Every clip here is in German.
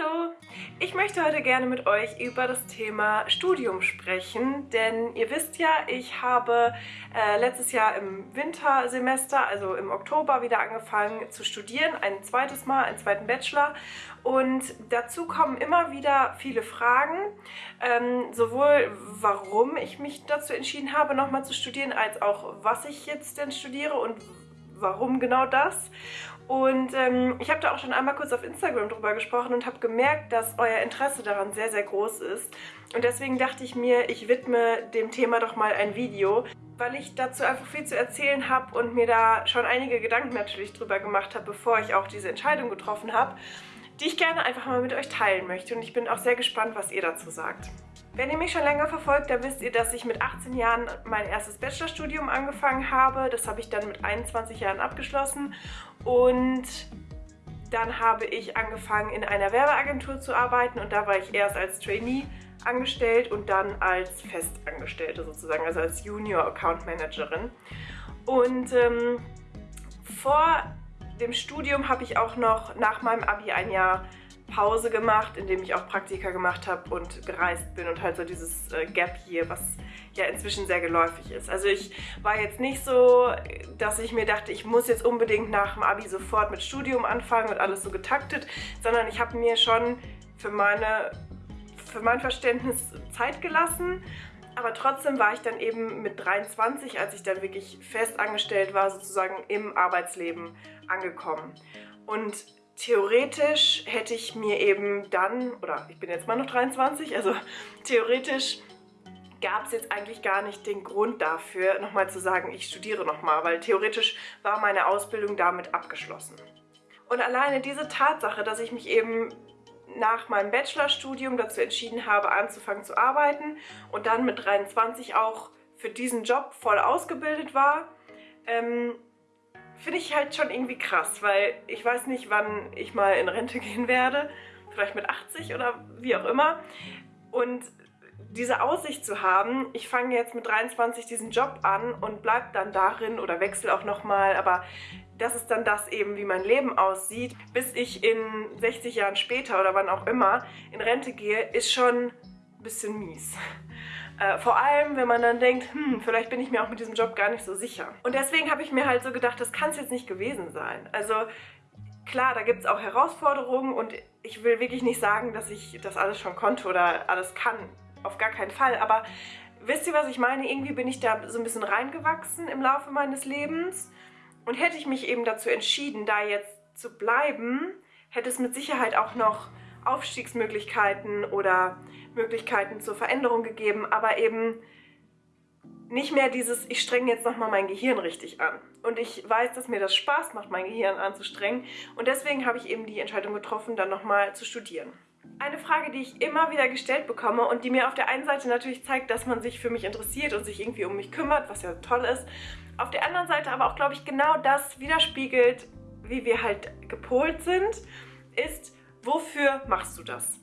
Hallo! Ich möchte heute gerne mit euch über das Thema Studium sprechen, denn ihr wisst ja, ich habe äh, letztes Jahr im Wintersemester, also im Oktober, wieder angefangen zu studieren, ein zweites Mal, einen zweiten Bachelor und dazu kommen immer wieder viele Fragen, ähm, sowohl warum ich mich dazu entschieden habe, nochmal zu studieren, als auch was ich jetzt denn studiere und warum genau das. Und ähm, ich habe da auch schon einmal kurz auf Instagram drüber gesprochen und habe gemerkt, dass euer Interesse daran sehr, sehr groß ist. Und deswegen dachte ich mir, ich widme dem Thema doch mal ein Video, weil ich dazu einfach viel zu erzählen habe und mir da schon einige Gedanken natürlich drüber gemacht habe, bevor ich auch diese Entscheidung getroffen habe, die ich gerne einfach mal mit euch teilen möchte. Und ich bin auch sehr gespannt, was ihr dazu sagt. Wenn ihr mich schon länger verfolgt, dann wisst ihr, dass ich mit 18 Jahren mein erstes Bachelorstudium angefangen habe. Das habe ich dann mit 21 Jahren abgeschlossen und dann habe ich angefangen in einer Werbeagentur zu arbeiten und da war ich erst als Trainee angestellt und dann als Festangestellte sozusagen, also als Junior Account Managerin. Und ähm, vor dem Studium habe ich auch noch nach meinem Abi ein Jahr Pause gemacht, indem ich auch Praktika gemacht habe und gereist bin und halt so dieses äh, Gap hier, was ja inzwischen sehr geläufig ist. Also ich war jetzt nicht so, dass ich mir dachte, ich muss jetzt unbedingt nach dem Abi sofort mit Studium anfangen und alles so getaktet, sondern ich habe mir schon für, meine, für mein Verständnis Zeit gelassen, aber trotzdem war ich dann eben mit 23, als ich dann wirklich fest angestellt war, sozusagen im Arbeitsleben angekommen. Und theoretisch hätte ich mir eben dann, oder ich bin jetzt mal noch 23, also theoretisch gab es jetzt eigentlich gar nicht den Grund dafür, nochmal zu sagen, ich studiere nochmal, weil theoretisch war meine Ausbildung damit abgeschlossen. Und alleine diese Tatsache, dass ich mich eben nach meinem Bachelorstudium dazu entschieden habe, anzufangen zu arbeiten und dann mit 23 auch für diesen Job voll ausgebildet war, ähm, finde ich halt schon irgendwie krass, weil ich weiß nicht, wann ich mal in Rente gehen werde. Vielleicht mit 80 oder wie auch immer. Und diese Aussicht zu haben, ich fange jetzt mit 23 diesen Job an und bleibe dann darin oder wechsle auch nochmal, aber das ist dann das eben, wie mein Leben aussieht, bis ich in 60 Jahren später oder wann auch immer in Rente gehe, ist schon ein bisschen mies. Äh, vor allem, wenn man dann denkt, hm, vielleicht bin ich mir auch mit diesem Job gar nicht so sicher. Und deswegen habe ich mir halt so gedacht, das kann es jetzt nicht gewesen sein. Also klar, da gibt es auch Herausforderungen und ich will wirklich nicht sagen, dass ich das alles schon konnte oder alles kann. Auf gar keinen Fall. Aber wisst ihr, was ich meine? Irgendwie bin ich da so ein bisschen reingewachsen im Laufe meines Lebens. Und hätte ich mich eben dazu entschieden, da jetzt zu bleiben, hätte es mit Sicherheit auch noch Aufstiegsmöglichkeiten oder Möglichkeiten zur Veränderung gegeben, aber eben nicht mehr dieses, ich strenge jetzt nochmal mein Gehirn richtig an. Und ich weiß, dass mir das Spaß macht, mein Gehirn anzustrengen. Und deswegen habe ich eben die Entscheidung getroffen, dann nochmal zu studieren. Eine Frage, die ich immer wieder gestellt bekomme und die mir auf der einen Seite natürlich zeigt, dass man sich für mich interessiert und sich irgendwie um mich kümmert, was ja toll ist. Auf der anderen Seite aber auch, glaube ich, genau das widerspiegelt, wie wir halt gepolt sind, ist, wofür machst du das?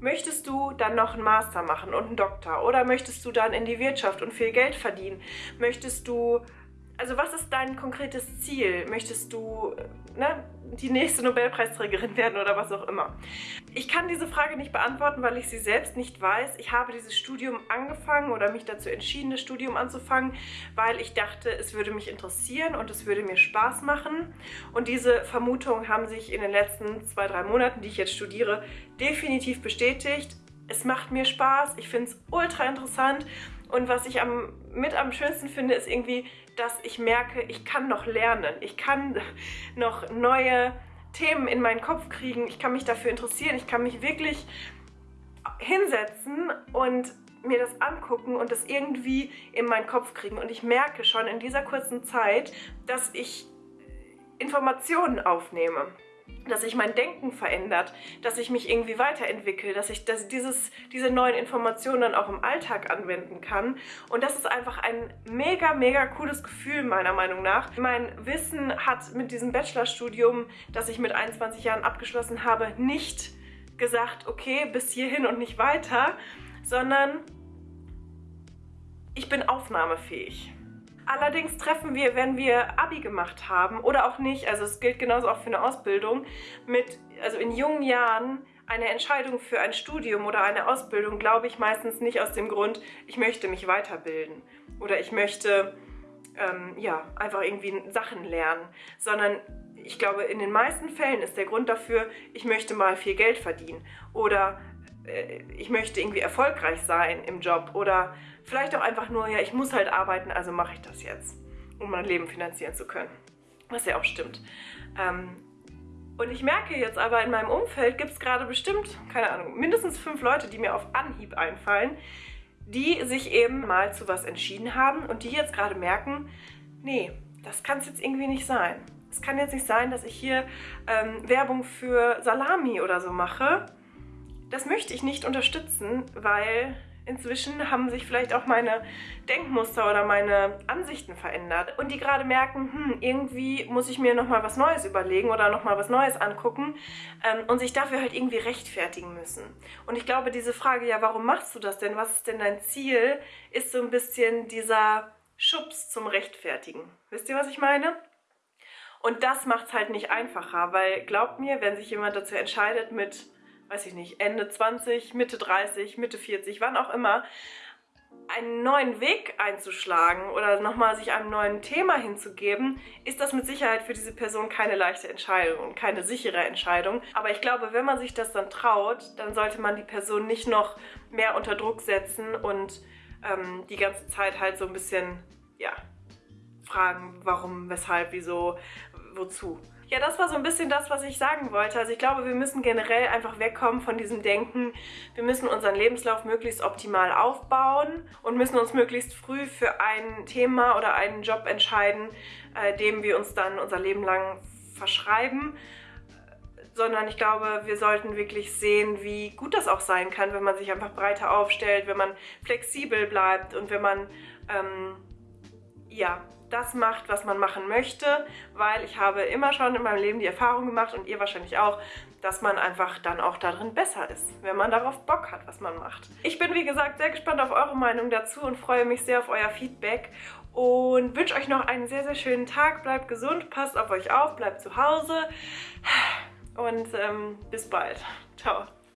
Möchtest du dann noch einen Master machen und einen Doktor? Oder möchtest du dann in die Wirtschaft und viel Geld verdienen? Möchtest du also was ist dein konkretes Ziel? Möchtest du ne, die nächste Nobelpreisträgerin werden oder was auch immer? Ich kann diese Frage nicht beantworten, weil ich sie selbst nicht weiß. Ich habe dieses Studium angefangen oder mich dazu entschieden, das Studium anzufangen, weil ich dachte, es würde mich interessieren und es würde mir Spaß machen. Und diese Vermutungen haben sich in den letzten zwei, drei Monaten, die ich jetzt studiere, definitiv bestätigt. Es macht mir Spaß, ich finde es ultra interessant und was ich am, mit am schönsten finde, ist irgendwie, dass ich merke, ich kann noch lernen. Ich kann noch neue Themen in meinen Kopf kriegen. Ich kann mich dafür interessieren. Ich kann mich wirklich hinsetzen und mir das angucken und das irgendwie in meinen Kopf kriegen. Und ich merke schon in dieser kurzen Zeit, dass ich Informationen aufnehme dass sich mein Denken verändert, dass ich mich irgendwie weiterentwickle, dass ich dass dieses, diese neuen Informationen dann auch im Alltag anwenden kann. Und das ist einfach ein mega, mega cooles Gefühl meiner Meinung nach. Mein Wissen hat mit diesem Bachelorstudium, das ich mit 21 Jahren abgeschlossen habe, nicht gesagt, okay, bis hierhin und nicht weiter, sondern ich bin aufnahmefähig. Allerdings treffen wir, wenn wir Abi gemacht haben oder auch nicht, also es gilt genauso auch für eine Ausbildung, mit, also in jungen Jahren eine Entscheidung für ein Studium oder eine Ausbildung glaube ich meistens nicht aus dem Grund, ich möchte mich weiterbilden oder ich möchte ähm, ja, einfach irgendwie Sachen lernen, sondern ich glaube, in den meisten Fällen ist der Grund dafür, ich möchte mal viel Geld verdienen oder ich möchte irgendwie erfolgreich sein im Job oder vielleicht auch einfach nur, ja, ich muss halt arbeiten, also mache ich das jetzt, um mein Leben finanzieren zu können. Was ja auch stimmt. Ähm, und ich merke jetzt aber in meinem Umfeld gibt es gerade bestimmt, keine Ahnung, mindestens fünf Leute, die mir auf Anhieb einfallen, die sich eben mal zu was entschieden haben und die jetzt gerade merken, nee, das kann es jetzt irgendwie nicht sein. Es kann jetzt nicht sein, dass ich hier ähm, Werbung für Salami oder so mache. Das möchte ich nicht unterstützen, weil inzwischen haben sich vielleicht auch meine Denkmuster oder meine Ansichten verändert und die gerade merken, hm, irgendwie muss ich mir nochmal was Neues überlegen oder nochmal was Neues angucken ähm, und sich dafür halt irgendwie rechtfertigen müssen. Und ich glaube, diese Frage, ja, warum machst du das denn? Was ist denn dein Ziel? Ist so ein bisschen dieser Schubs zum Rechtfertigen. Wisst ihr, was ich meine? Und das macht es halt nicht einfacher, weil glaubt mir, wenn sich jemand dazu entscheidet mit weiß ich nicht, Ende 20, Mitte 30, Mitte 40, wann auch immer, einen neuen Weg einzuschlagen oder nochmal sich einem neuen Thema hinzugeben, ist das mit Sicherheit für diese Person keine leichte Entscheidung und keine sichere Entscheidung. Aber ich glaube, wenn man sich das dann traut, dann sollte man die Person nicht noch mehr unter Druck setzen und ähm, die ganze Zeit halt so ein bisschen, ja, fragen, warum, weshalb, wieso, wozu. Ja, das war so ein bisschen das, was ich sagen wollte. Also ich glaube, wir müssen generell einfach wegkommen von diesem Denken, wir müssen unseren Lebenslauf möglichst optimal aufbauen und müssen uns möglichst früh für ein Thema oder einen Job entscheiden, äh, dem wir uns dann unser Leben lang verschreiben sondern ich glaube, wir sollten wirklich sehen, wie gut das auch sein kann, wenn man sich einfach breiter aufstellt, wenn man flexibel bleibt und wenn man ähm, ja, das macht, was man machen möchte, weil ich habe immer schon in meinem Leben die Erfahrung gemacht und ihr wahrscheinlich auch, dass man einfach dann auch darin besser ist, wenn man darauf Bock hat, was man macht. Ich bin, wie gesagt, sehr gespannt auf eure Meinung dazu und freue mich sehr auf euer Feedback und wünsche euch noch einen sehr, sehr schönen Tag. Bleibt gesund, passt auf euch auf, bleibt zu Hause und ähm, bis bald. Ciao.